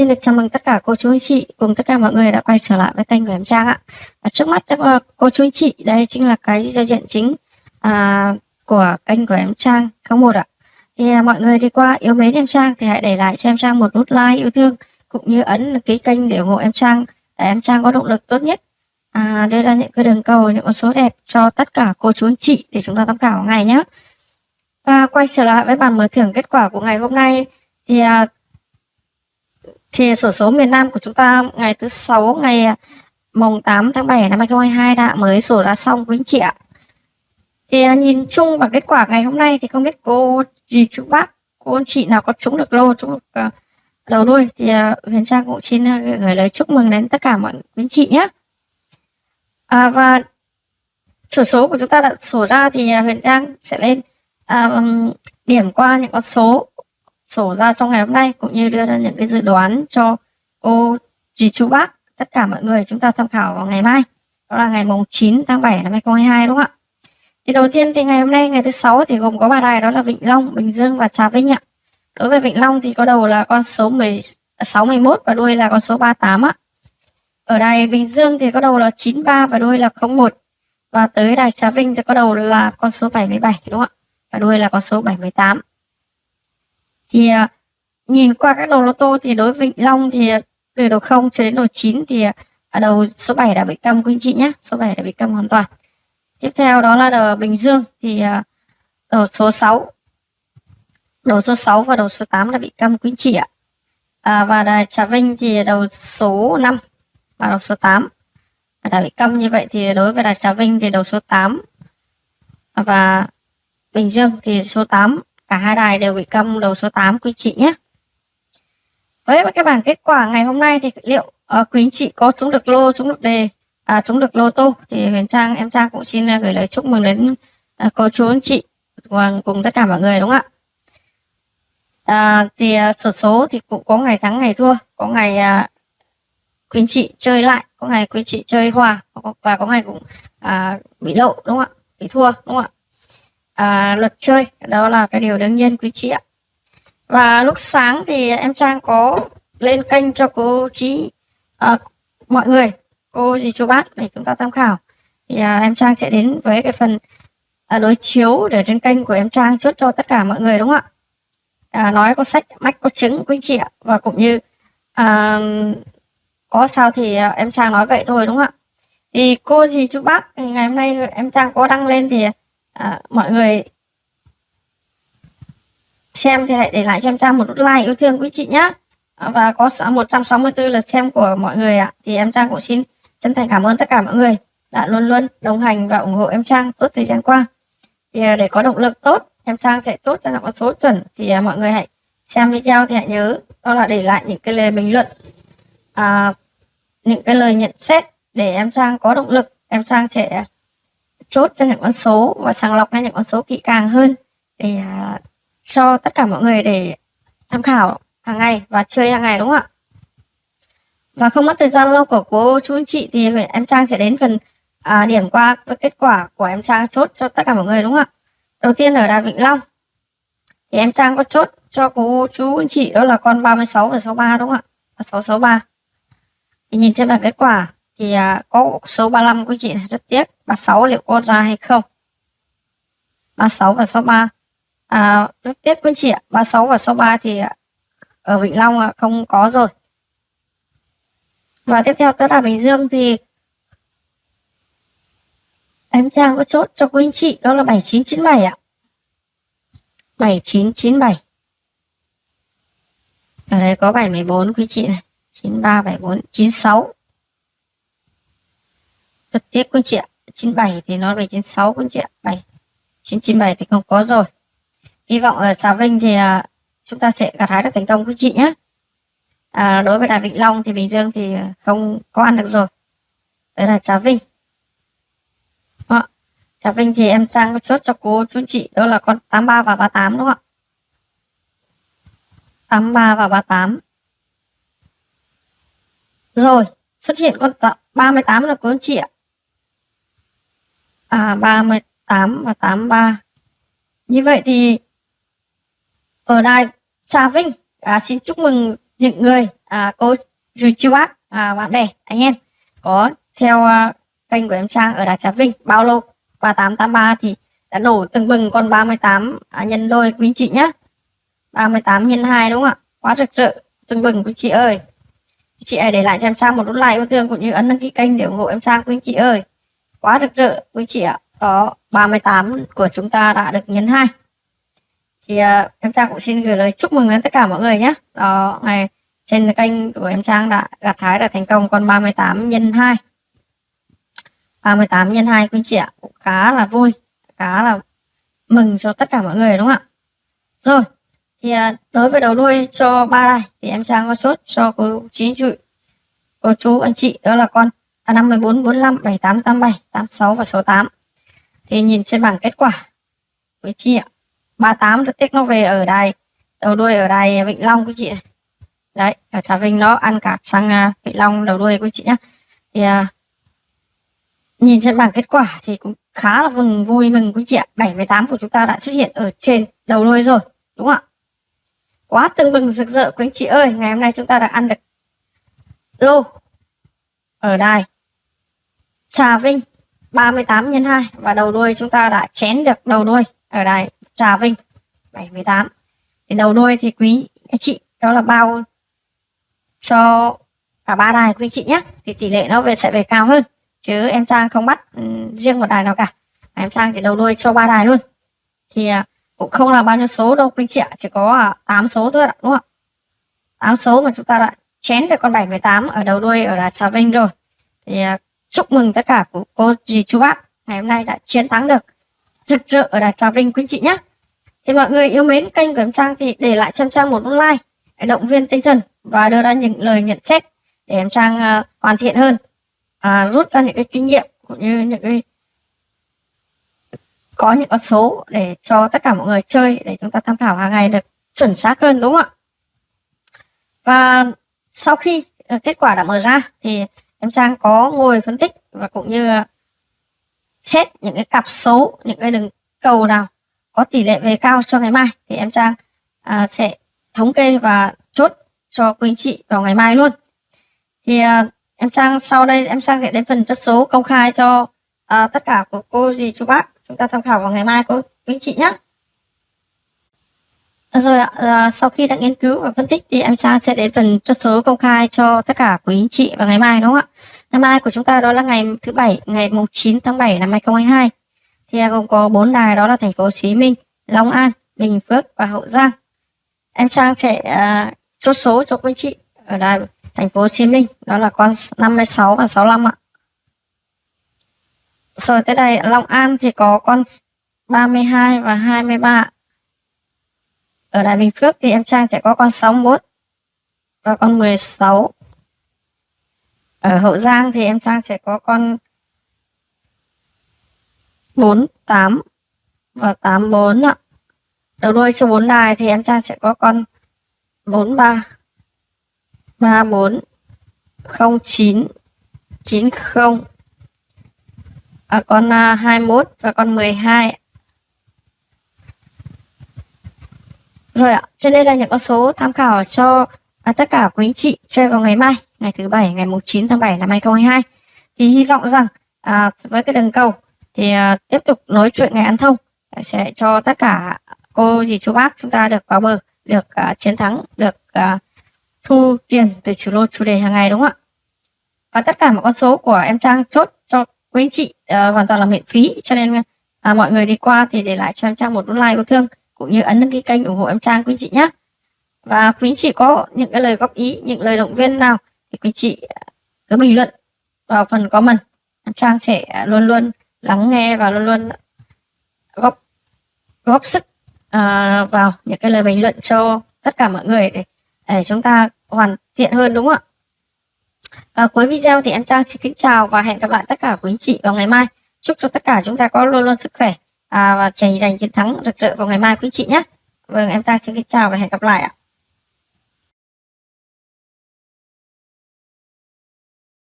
xin được chào mừng tất cả cô chú anh chị cùng tất cả mọi người đã quay trở lại với kênh của em Trang ạ. Và trước mắt uh, cô chú anh chị đây chính là cái giao diện chính à, của kênh của em Trang 01 ạ. Thì à, mọi người đi qua yêu mến em Trang thì hãy để lại cho em Trang một nút like yêu thương cũng như ấn ký kênh để ủng hộ em Trang để em Trang có động lực tốt nhất à, đưa ra những cái đường cầu những con số đẹp cho tất cả cô chú anh chị để chúng ta tham khảo ngày nhé. Và quay trở lại với bản mở thưởng kết quả của ngày hôm nay thì à, thì sổ số miền Nam của chúng ta ngày thứ sáu ngày à, mùng 8 tháng 7 năm 2022 đã mới sổ ra xong quý anh chị ạ. Thì à, nhìn chung vào kết quả ngày hôm nay thì không biết cô gì chú bác, cô anh chị nào có trúng được lô, trúng được à, đầu đuôi thì Huyền Trang cũng xin gửi lời chúc mừng đến tất cả mọi quý anh chị nhé. À, và sổ số của chúng ta đã sổ ra thì Huyền Trang sẽ lên à, điểm qua những con số sổ ra trong ngày hôm nay cũng như đưa ra những cái dự đoán cho cô dì chú bác tất cả mọi người chúng ta tham khảo vào ngày mai đó là ngày mùng 9 tháng 7 năm 2022 đúng không ạ? Thì đầu tiên thì ngày hôm nay ngày thứ sáu thì gồm có ba đài đó là Vĩnh Long Bình Dương và Trà Vinh ạ. Đối với Vĩnh Long thì có đầu là con số 10, 61 à, và đuôi là con số 38 ạ. Ở đài Bình Dương thì có đầu là 93 và đuôi là 01 và tới đài Trà Vinh thì có đầu là con số 77 đúng không ạ? Và đuôi là con số 78 thì à, nhìn qua các đầu lô tô thì đối với Vĩnh Long thì à, từ đầu 0 cho đến đầu 9 thì à, ở đầu số 7 đã bị câm quý anh chị nhé số 7 đã bị câm hoàn toàn. Tiếp theo đó là đầu Bình Dương thì à, đầu số 6 đầu số 6 và đầu số 8 đã bị câm quý anh chị ạ. À, và đài Trà Vinh thì đầu số 5 và đầu số 8 đã bị câm như vậy thì đối với đài Trà Vinh thì đầu số 8 và Bình Dương thì số 8 Cả hai đài đều bị câm đầu số 8 quý chị nhé. Với các bản kết quả ngày hôm nay thì liệu uh, quý chị có trúng được lô, trúng được đề, à, trúng được lô tô thì Huyền Trang, em Trang cũng xin ờ, gửi lời chúc mừng đến uh, cô chú anh chị cùng, cùng tất cả mọi người đúng không ạ? À, thì uh, sổ số thì cũng có ngày thắng ngày thua, có ngày uh, quý chị chơi lại, có ngày quý chị chơi hòa và có ngày cũng uh, bị lộ đúng không ạ? Bị thua đúng không ạ? À, luật chơi. Đó là cái điều đương nhiên quý chị ạ. Và lúc sáng thì em Trang có lên kênh cho cô chị à, mọi người cô dì chú bác để chúng ta tham khảo. Thì à, em Trang sẽ đến với cái phần à, đối chiếu để trên kênh của em Trang chốt cho tất cả mọi người đúng không ạ? À, nói có sách mách có chứng quý chị ạ. Và cũng như à, có sao thì à, em Trang nói vậy thôi đúng không ạ? Thì cô dì chú bác ngày hôm nay em Trang có đăng lên thì à, mọi người xem thì hãy để lại cho em Trang một nút like yêu thương quý chị nhé à, và có 164 lượt xem của mọi người ạ. Thì em Trang cũng xin chân thành cảm ơn tất cả mọi người đã luôn luôn đồng hành và ủng hộ em Trang tốt thời gian qua. Thì à, để có động lực tốt em Trang sẽ tốt cho giọng số chuẩn. Thì à, mọi người hãy xem video thì hãy nhớ đó là để lại những cái lời bình luận à, những cái lời nhận xét để em Trang có động lực em Trang sẽ chốt cho những con số và sàng lọc ra những con số kỹ càng hơn để uh, cho tất cả mọi người để tham khảo hàng ngày và chơi hàng ngày đúng không ạ? Và không mất thời gian lâu của cô chú anh chị thì em Trang sẽ đến phần à, điểm qua với kết quả của em Trang chốt cho tất cả mọi người đúng không ạ? Đầu tiên ở Đà Vĩnh Long thì em Trang có chốt cho cô chú anh chị đó là con 36 và 63 đúng không ạ? Và 663. Thì nhìn trên bảng kết quả thì à, có số 35 của chị này rất tiếc. 36 liệu có ra hay không? 36 và 63 à, rất tiếc quý chị ạ. 36 và 63 thì à, ở Vĩnh Long không có rồi. Và tiếp theo tới là Bình Dương thì em Trang có chốt cho quý anh chị đó là 7997 ạ. 7997 ở đây có 714 quý chị này. 9374 96 Thực tiếp quý chị ạ. 97 thì nó về 96 quý chị ạ. 7 997 thì không có rồi. Hy vọng ở Trà Vinh thì à, chúng ta sẽ gặt hái được thành công quý chị nhé à, đối với Đà Vĩnh Long thì Bình Dương thì không có ăn được rồi. Đấy là Trà Vinh. Đó. Trà Vinh thì em Trang có chốt cho cô chú chị đó là con 83 và 38 đúng không ạ? 83 và 38 rồi xuất hiện con 38 là cô chị ạ à 38 và 83 như vậy thì ở đài Trà Vinh à, xin chúc mừng những người à, cô chú bác à, bạn bè anh em có theo uh, kênh của em Trang ở Đà Trà Vinh. Bao lô 3883 thì đã nổ từng bừng con 38 à, nhân đôi quý chị nhé 38 nhân 2 đúng không ạ? Quá rực rỡ từng bừng quý chị ơi. Chị hãy để lại cho em Trang một nút like yêu thương cũng như ấn đăng ký kênh để ủng hộ em Trang quý chị ơi quá rực rỡ quý chị ạ. Đó 38 của chúng ta đã được nhân hai. Thì uh, em Trang cũng xin gửi lời chúc mừng đến tất cả mọi người nhé. Đó ngày trên kênh của em Trang đã gặt hái đã thành công con 38 nhân 2 38 nhân 2 quý chị ạ. Cũng khá là vui khá là mừng cho tất cả mọi người đúng không ạ? Rồi thì uh, đối với đầu đuôi cho ba này thì em Trang có chốt cho cô chín chị cô chú anh chị đó là con 54 45 78 87 86 và số 8. thì nhìn trên bảng kết quả quý chị ạ 38 rất tiếc nó về ở đài đầu đuôi ở đài Vịnh Long quý chị này. Đấy ở Trà Vinh nó ăn cả sang à, Vịnh Long đầu đuôi quý chị nhá. Thì à, nhìn trên bảng kết quả thì cũng khá là vừng vui mừng quý chị ạ. 78 của chúng ta đã xuất hiện ở trên đầu đuôi rồi đúng không ạ? Quá tưng bừng rực rỡ quý anh chị ơi. Ngày hôm nay chúng ta đã ăn được lô ở đài. Trà Vinh 38 nhân 2 và đầu đuôi chúng ta đã chén được đầu đuôi ở đài Trà Vinh 78 thì đầu đuôi thì quý anh chị, đó là bao cho cả ba đài quý anh chị nhé. Thì tỷ lệ nó về, sẽ về cao hơn, chứ em Trang không bắt ừ, riêng một đài nào cả. Em Trang chỉ đầu đuôi cho ba đài luôn. Thì à, cũng không là bao nhiêu số đâu quý anh chị ạ, chỉ có à, 8 số thôi ạ, đúng không ạ? 8 số mà chúng ta đã chén được con 78 ở đầu đuôi ở đài Trà Vinh rồi. Thì à, chúc mừng tất cả của cô dì chú bác. Ngày hôm nay đã chiến thắng được. Rực rỡ ở đài Trà Vinh quý anh chị nhé. Thì mọi người yêu mến kênh của em Trang thì để lại cho em Trang một like để động viên tinh thần và đưa ra những lời nhận xét để em Trang uh, hoàn thiện hơn uh, rút ra những cái kinh nghiệm cũng như những cái có những con số để cho tất cả mọi người chơi để chúng ta tham khảo hàng ngày được chuẩn xác hơn đúng không ạ? Và sau khi uh, kết quả đã mở ra thì em Trang có ngồi phân tích và cũng như xét những cái cặp số những cái đường cầu nào có tỷ lệ về cao cho ngày mai. Thì em Trang à, sẽ thống kê và chốt cho quý anh chị vào ngày mai luôn. Thì à, em Trang sau đây em Trang sẽ đến phần chốt số công khai cho à, tất cả của cô dì chú bác. Chúng ta tham khảo vào ngày mai cô quý anh chị nhé rồi ạ, à, sau khi đã nghiên cứu và phân tích thì em Trang sẽ đến phần chốt số công khai cho tất cả quý anh chị vào ngày mai đúng không ạ? Ngày mai của chúng ta đó là ngày thứ bảy, ngày mùng 9 tháng 7 năm 2022 thì gồm có bốn đài đó là thành phố Hồ Chí Minh, Long An, Bình Phước và Hậu Giang. Em Trang sẽ à, chốt số cho quý chị ở đài thành phố Hồ Chí Minh đó là con 56 và 65 ạ. Rồi tới đây Long An thì có con 32 và 23. Ở Đại Bình Phước thì em Trang sẽ có con 61 và con 16. Ở Hậu Giang thì em Trang sẽ có con 48 và 84 ạ. Đầu đuôi cho 4 đài thì em Trang sẽ có con 43 34 09 90 à, con 21 và con à, 12 Rồi ạ, trên đây là những con số tham khảo cho à, tất cả quý anh chị chơi vào ngày mai, ngày thứ bảy, ngày 9 tháng 7 năm 2022. Thì hy vọng rằng à, với cái đường cầu thì à, tiếp tục nối chuyện ngày ăn thông sẽ cho tất cả cô dì chú bác chúng ta được vào bờ được à, chiến thắng được à, thu tiền từ chủ lô chủ đề hàng ngày đúng không ạ? Và tất cả mọi con số của em trang chốt cho quý anh chị à, hoàn toàn là miễn phí. Cho nên à, mọi người đi qua thì để lại cho em trang một nút like yêu thương cũng như ấn đăng ký kênh ủng hộ em trang quý anh chị nhé và quý anh chị có những cái lời góp ý những lời động viên nào thì quý anh chị cứ bình luận vào phần comment. Em trang sẽ luôn luôn lắng nghe và luôn luôn góp góp sức uh, vào những cái lời bình luận cho tất cả mọi người để, để chúng ta hoàn thiện hơn đúng không ạ? Và cuối video thì em Trang xin kính chào và hẹn gặp lại tất cả quý anh chị vào ngày mai. Chúc cho tất cả chúng ta có luôn luôn sức khỏe à, và giành giành chiến thắng rực rỡ vào ngày mai quý chị nhé. Vâng em ta xin kính chào và hẹn gặp lại ạ.